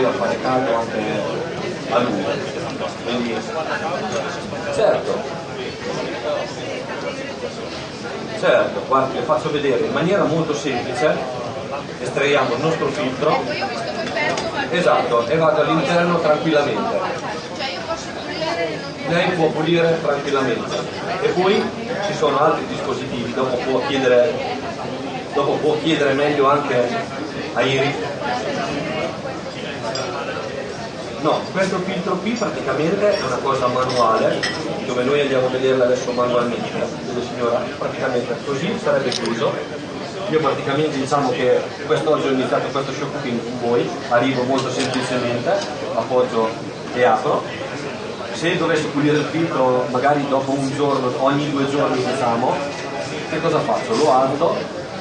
poi a fare caldo anche a lungo. Quindi, certo, Certo, guardi, le faccio vedere in maniera molto semplice, estraiamo il nostro filtro. Ecco. Esatto, e vado all'interno tranquillamente. Cioè Lei può pulire tranquillamente. E poi ci sono altri dispositivi, dopo può chiedere, dopo può chiedere meglio anche a Iri. No, questo filtro qui praticamente è una cosa manuale, dove noi andiamo a vederla adesso manualmente, vede signora, praticamente così sarebbe chiuso. Io praticamente diciamo che quest'oggi ho iniziato questo show cooking con voi, arrivo molto semplicemente, appoggio e apro. Se dovessi pulire il filtro magari dopo un giorno, ogni due giorni diciamo, che cosa faccio? Lo alzo,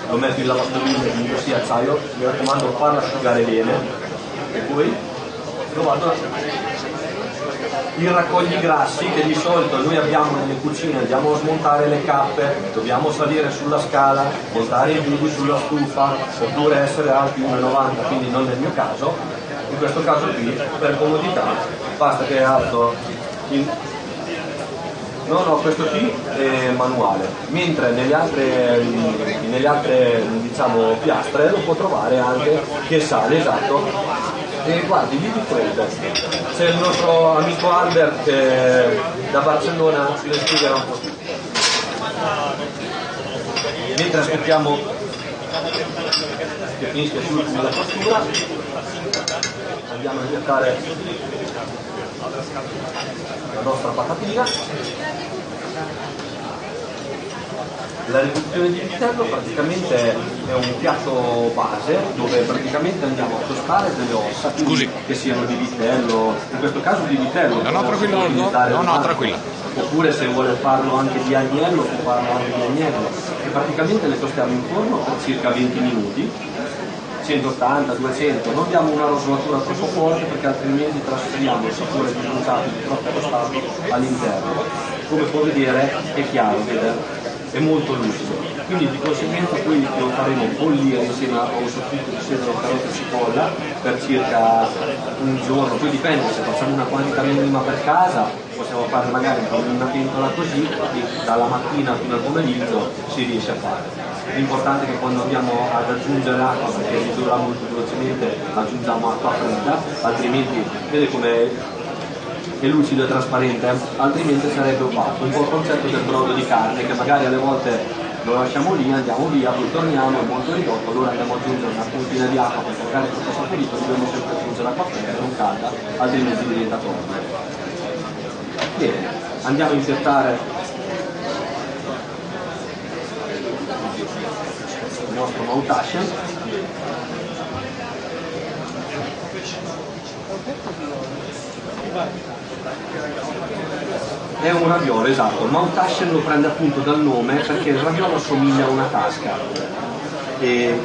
lo metto in lavastoviglie, comunque sia acciaio, mi raccomando farlo asciugare bene e poi lo vado il raccogli grassi che di solito noi abbiamo nelle cucine, andiamo a smontare le cappe, dobbiamo salire sulla scala, montare i buchi sulla stufa, oppure essere alti 1,90, quindi non nel mio caso, in questo caso qui per comodità basta che alzo in... No, no, questo qui è manuale, mentre nelle altre, nelle altre diciamo, piastre lo può trovare anche che sale, esatto, e guardi, lì di fronte c'è il nostro amico Albert che da Barcellona le spiegherà un po' tutto. Mentre aspettiamo che finisca l'ultima la cottura, andiamo a gettare la nostra patatina. La riduzione di vitello praticamente è un piatto base dove praticamente andiamo a tostare delle ossa Scusi. che siano di vitello, in questo caso di vitello. No, no, tranquillo, no, no, no, massimo. tranquilla. Oppure se vuole farlo anche di agnello, può farlo anche di agnello. E praticamente le tostiamo in forno per circa 20 minuti 180, 200, non diamo una rosolatura troppo forte perché altrimenti trasferiamo il sapore di bruciato di troppo tostato all'interno. Come può vedere è chiaro, vede? È molto lucido. Quindi di conseguenza poi lo faremo bollire insieme a un soffritto di sedano, carota e cipolla per circa un giorno, poi dipende se facciamo una quantità minima per casa, possiamo fare magari una pentola così e dalla mattina fino al pomeriggio si riesce a fare. L'importante è che quando andiamo ad aggiungere l'acqua, perché ridurrà molto velocemente, aggiungiamo acqua fredda, altrimenti vede come è lucido e trasparente, altrimenti sarebbe opaco. Un po' il concetto del brodo di carne che magari alle volte lo lasciamo lì, andiamo via, poi torniamo, è molto ridotto, allora andiamo ad aggiungere una puntina di acqua perché magari è troppo saporito, dobbiamo sempre aggiungere acqua fredda, non calda, altrimenti diventa torno. Bene, andiamo a impiattare il nostro Moutashen. È un raviolo, esatto. Mount Ashen lo prende appunto dal nome perché il raviolo assomiglia a una tasca. E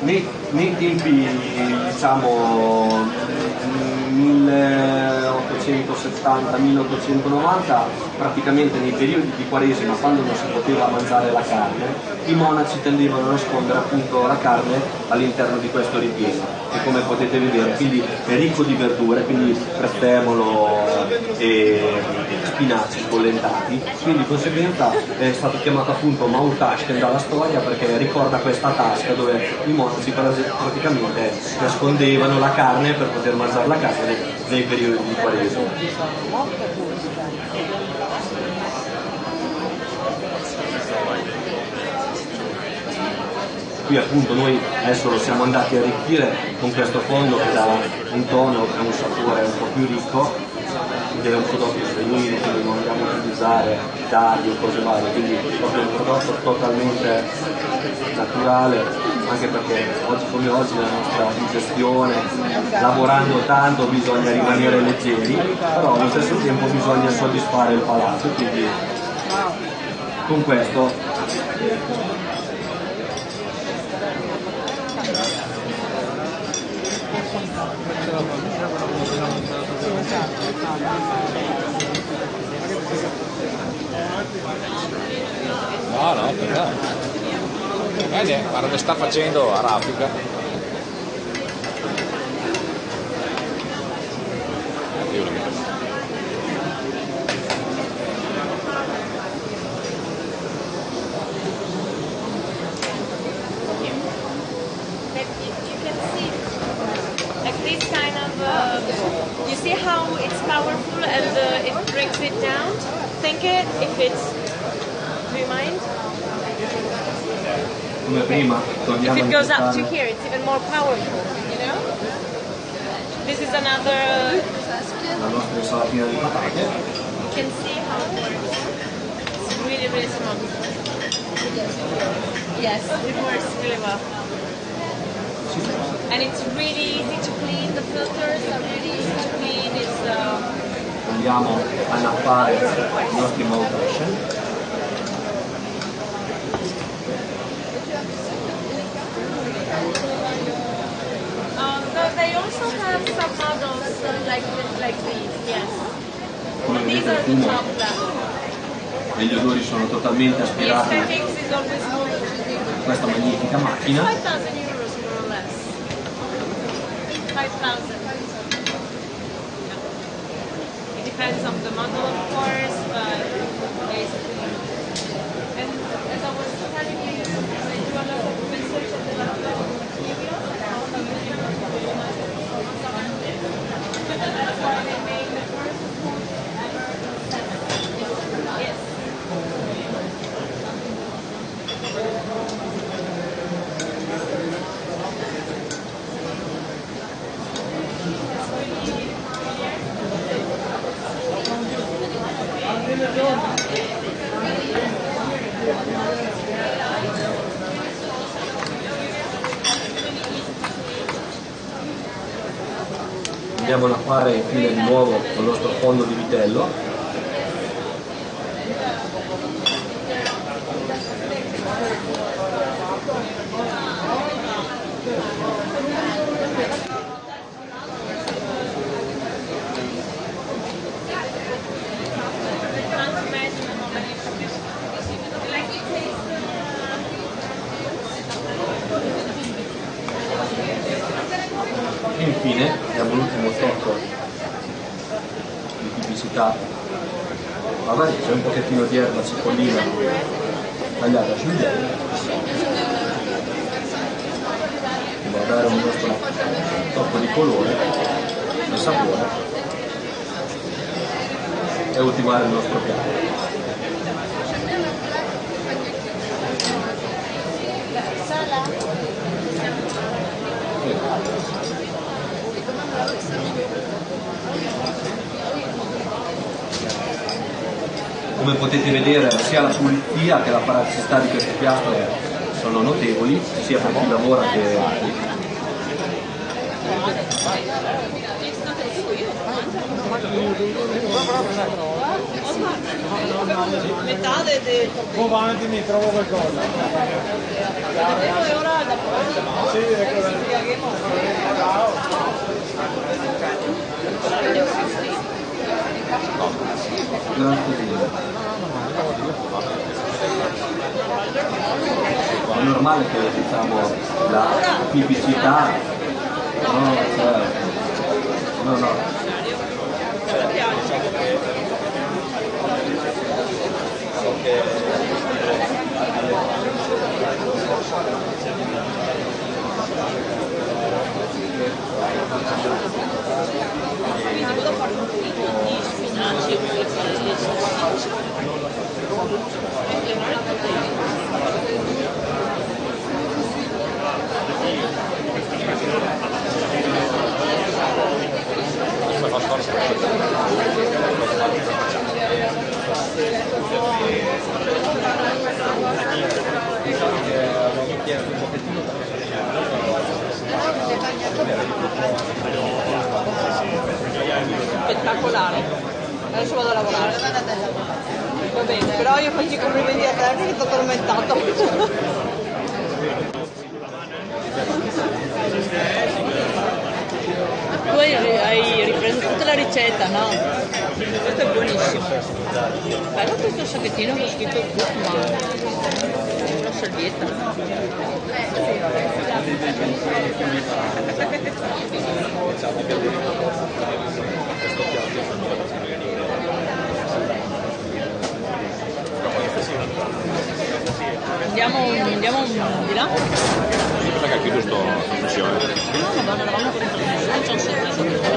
nei, nei tempi, diciamo, 1870-1890, praticamente nei periodi di Quaresima, quando non si poteva mangiare la carne, i monaci tendevano a nascondere appunto la carne all'interno di questo ripieno, che come potete vedere quindi è ricco di verdure, quindi prezzemolo e spinaci sbollentati, quindi di conseguenza è stato chiamato appunto Mount Ashken dalla storia perché ricorda questa tasca dove i monaci praticamente nascondevano la carne per poter mangiare la carne nei periodi di Quaresima. Qui appunto noi adesso lo siamo andati a arricchire con questo fondo che dà un tono e un sapore un po' più ricco. Ed è un prodotto genuino quindi non andiamo a utilizzare tagli o cose varie. Quindi proprio un prodotto totalmente naturale anche perché oggi come oggi la nostra digestione lavorando tanto bisogna rimanere leggeri però allo stesso tempo bisogna soddisfare il palato quindi con questo No, no, perché? Vedi, guarda che sta facendo a raffica. Think it if it's, do you mind? If it goes up to here, it's even more powerful, you know? This is another, la nostra insalatina di patate. you can see how it works. It's really, really strong. Yes, it works really well. And it's really easy to clean, the filters are really easy to clean, Andiamo a nappare i nostri motion. so they also have some models like, like these, yes. Come These vedete are il fumo e gli odori sono totalmente aspirati da questa magnifica macchina. 5,000 euros more or less. 5,000. Depends on the model, of course, but Andiamo a nappare infine di nuovo con il nostro fondo di vitello. Infine abbiamo l'ultimo tocco di tipicità. Magari c'è un pochettino di erba cipollina tagliata ghiaccio. Va a dare un nostro tocco di colore e sapore e ultimare il nostro piatto. Come potete vedere sia la pulizia che la praticità di questo piatto sono notevoli, sia per chi lavora che Metà del Come avanti mi trovo qualcosa. Sì, ecco. Grazie mille. È normale che diciamo la tipicità no, cioè, no, no. spettacolare. Vado a lavorare. Va bene, però io faccio i complimenti a te perché ti ho tormentato. Tu hai, ripreso tutta la ricetta, no? Questo è buonissimo. Bello questo sacchettino con scritto Mira. Yo aquí justo no